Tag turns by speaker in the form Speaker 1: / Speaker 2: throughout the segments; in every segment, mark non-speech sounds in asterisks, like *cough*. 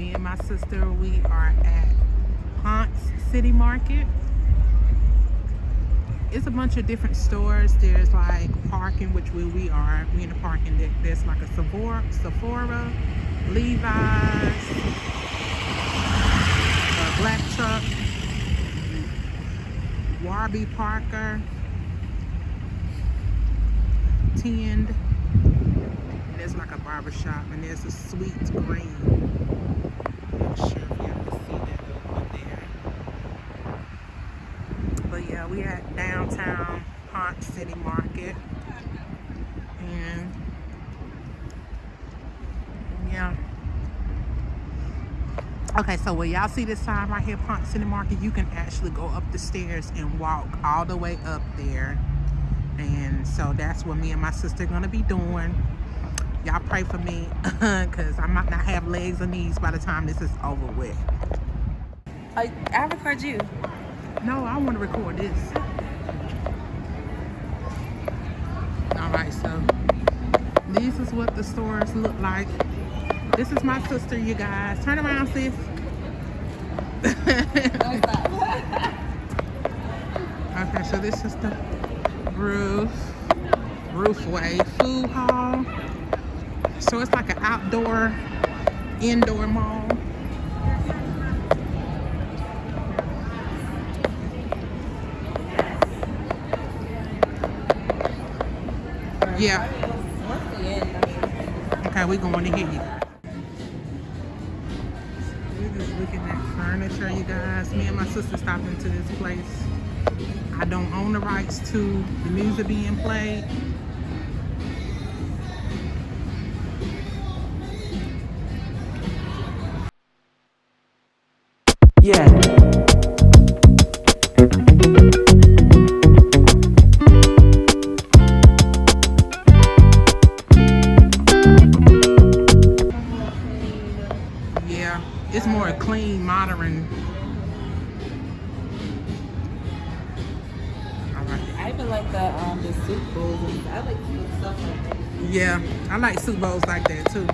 Speaker 1: Me and my sister, we are at Ponce City Market. It's a bunch of different stores. There's like parking, which we, we are. We in the parking deck. There's like a Sephora, Sephora Levi's, a Black Truck, Warby Parker, Tend, and there's like a barber shop, and there's a Sweet Green. Not sure if y'all that over there. But yeah, we at downtown Ponce City Market, and yeah. Okay, so where y'all see this sign right here, Ponce City Market, you can actually go up the stairs and walk all the way up there. And so that's what me and my sister are gonna be doing. Y'all pray for me, *laughs* cause I might not have legs or knees by the time this is over with.
Speaker 2: I, I record you.
Speaker 1: No, I want to record this. All right, so this is what the stores look like. This is my sister, you guys. Turn around, sis. *laughs* okay, so this is the roof, roofway food hall. So it's like an outdoor, indoor mall. Yeah. Okay, we're going to hit you. We're just looking at furniture, you guys. Me and my sister stopped into this place. I don't own the rights to the music being played. It's more a clean, modern. Right.
Speaker 2: I even like the um the soup bowls. I like stuff like that.
Speaker 1: Yeah, I like soup bowls like that too.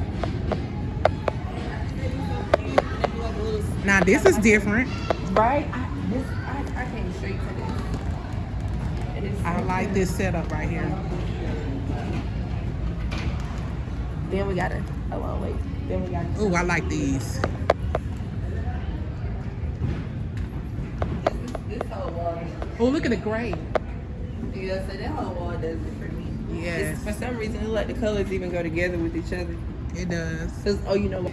Speaker 1: Now this is different.
Speaker 2: right. I, this I, I came straight to this. It is
Speaker 1: I like this setup right here.
Speaker 2: Then we got a, Oh well, wait. Then we got.
Speaker 1: Oh, I like these.
Speaker 2: This, this whole wall.
Speaker 1: Oh, look at the gray.
Speaker 2: Yeah, so that whole wall does it for me.
Speaker 1: Yes,
Speaker 2: It's, for some reason, it like the colors even go together with each other.
Speaker 1: it does.
Speaker 2: Cause oh, you know what?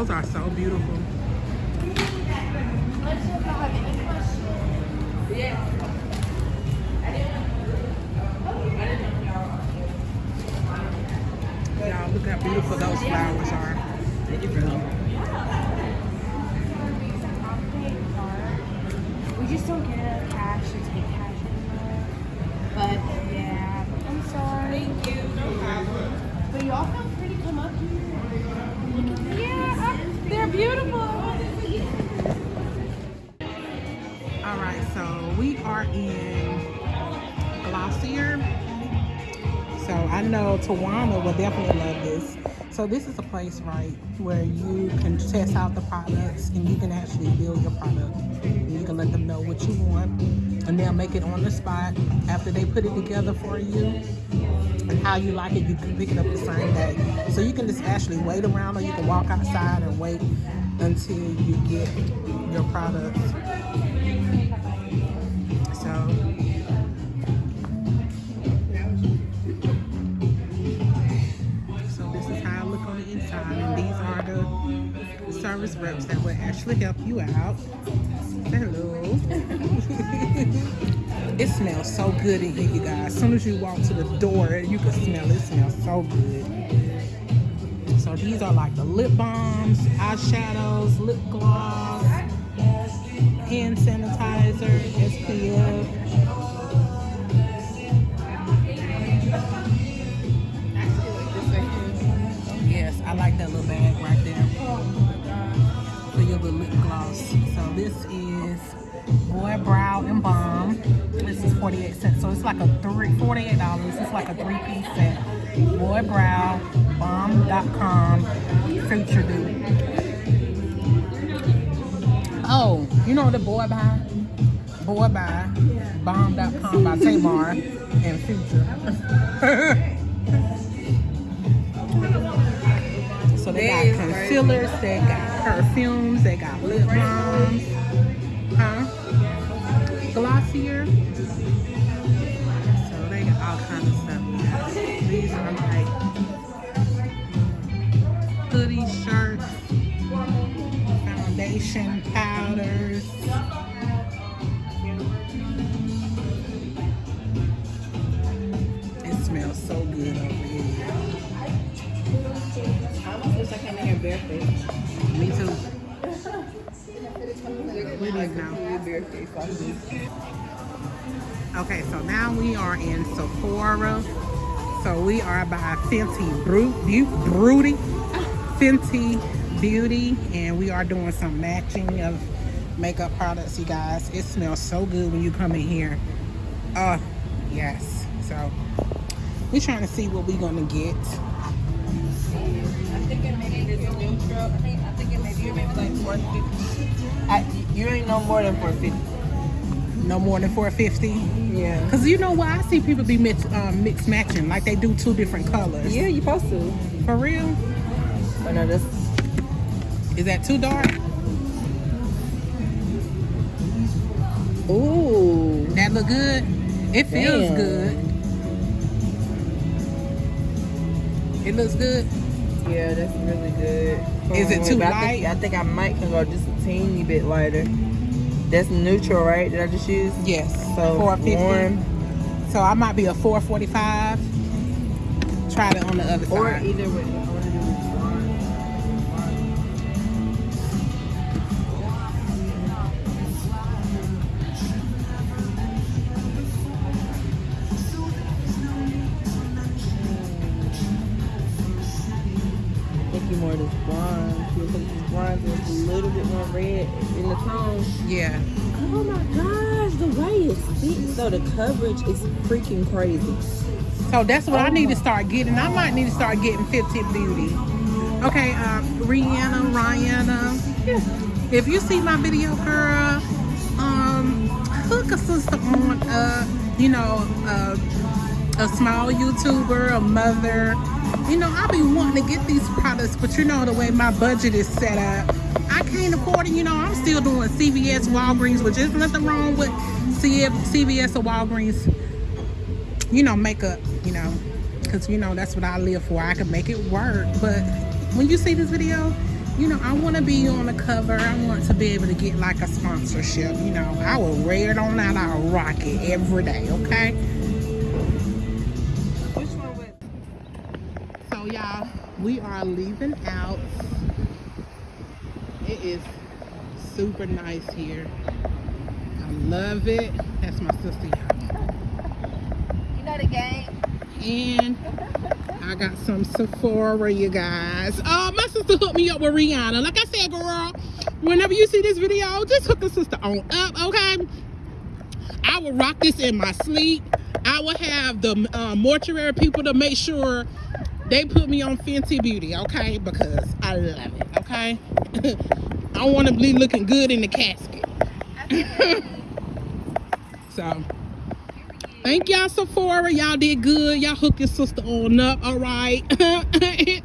Speaker 1: Those are so beautiful. Y'all, look how beautiful those flowers are. Thank you for helping.
Speaker 3: We just don't get cash or take cash anymore. But yeah, I'm sorry. Thank you. No problem. But y'all feel free to come up here. Look at them. Yeah, I- they're beautiful.
Speaker 1: All right, so we are in Glossier. So I know Tawana will definitely love this. So this is a place, right, where you can test out the products and you can actually build your product. And you can let them know what you want and they'll make it on the spot after they put it together for you how you like it, you can pick it up the same day. So you can just actually wait around or you can walk outside and wait until you get your products. So so this is how I look on the inside and these are the service reps that will actually help you out. It smells so good in here, you guys. As soon as you walk to the door, you can smell it. It smells so good. So these are like the lip balms, eyeshadows, lip gloss, hand sanitizer, SPF. Yes, I like that little bag right there lip gloss. So this is Boy Brow and Balm. This is 48 cents. So it's like a three, $48. It's like a three piece set. Boy Brow, Balm Dotcom, Future Dude. Oh, you know the Boy Buy? Boy Buy, Balm Dotcom by Tamar and Future. *laughs* So they
Speaker 2: That
Speaker 1: got concealers, they got perfumes, they got lip balms, huh? Glossier. So they got all kinds of stuff. These are like mm, hoodie shirts, foundation powders. It smells so good over here.
Speaker 2: I almost wish I came in here barefoot.
Speaker 1: Okay, so now we are in Sephora. So we are by Fenty Bu- Fenty Beauty, and we are doing some matching of makeup products, you guys. It smells so good when you come in here. Uh, yes. So we're trying to see what we're gonna get.
Speaker 2: I think it maybe this neutral. I think I think it maybe you maybe like four fifty. I you ain't no more than four fifty.
Speaker 1: No more than 450.
Speaker 2: Yeah.
Speaker 1: Cause you know what? I see people be mix, um, mix matching, like they do two different colors.
Speaker 2: Yeah, you supposed to.
Speaker 1: For real?
Speaker 2: Oh no, that's
Speaker 1: Is that too dark?
Speaker 2: ooh.
Speaker 1: That look good? It feels
Speaker 2: Damn.
Speaker 1: good. It looks good.
Speaker 2: Yeah, that's really good.
Speaker 1: Is it too
Speaker 2: But I
Speaker 1: light?
Speaker 2: think, I think I might can go just a teeny bit lighter. That's neutral, right? Did I just use?
Speaker 1: Yes.
Speaker 2: So
Speaker 1: 450.
Speaker 2: warm
Speaker 1: So I might be a 445. Try it on the other
Speaker 2: or
Speaker 1: side.
Speaker 2: either way. So the coverage is freaking crazy.
Speaker 1: So that's what I
Speaker 2: Oh
Speaker 1: need to start getting. I might need to start getting Fenty Beauty. Okay, um, Rihanna, Rihanna. If you see my video, girl, um, hook a sister on, uh, you know, uh, a small YouTuber, a mother. You know, I be wanting to get these products, but you know the way my budget is set up, I can't afford it. You know, I'm still doing CVS, Walgreens, which is nothing wrong with CVS or Walgreens. You know, makeup. You know, because you know that's what I live for. I can make it work. But when you see this video, you know, I want to be on the cover. I want to be able to get like a sponsorship. You know, I will wear it on out. I'll rock it every day. Okay. So y'all, we are leaving out. It is super nice here. I love it. That's my sister, y'all.
Speaker 2: Know the game.
Speaker 1: And I got some Sephora, you guys. Oh, my sister hooked me up with Rihanna. Like I said, girl, whenever you see this video, just hook a sister on up, okay? I will rock this in my sleep. I will have the uh, mortuary people to make sure they put me on Fenty Beauty, okay? Because I love it, okay? *laughs* I want to be looking good in the casket. So, thank y'all, Sephora. Y'all did good. Y'all hooked your sister on up, all right? *laughs*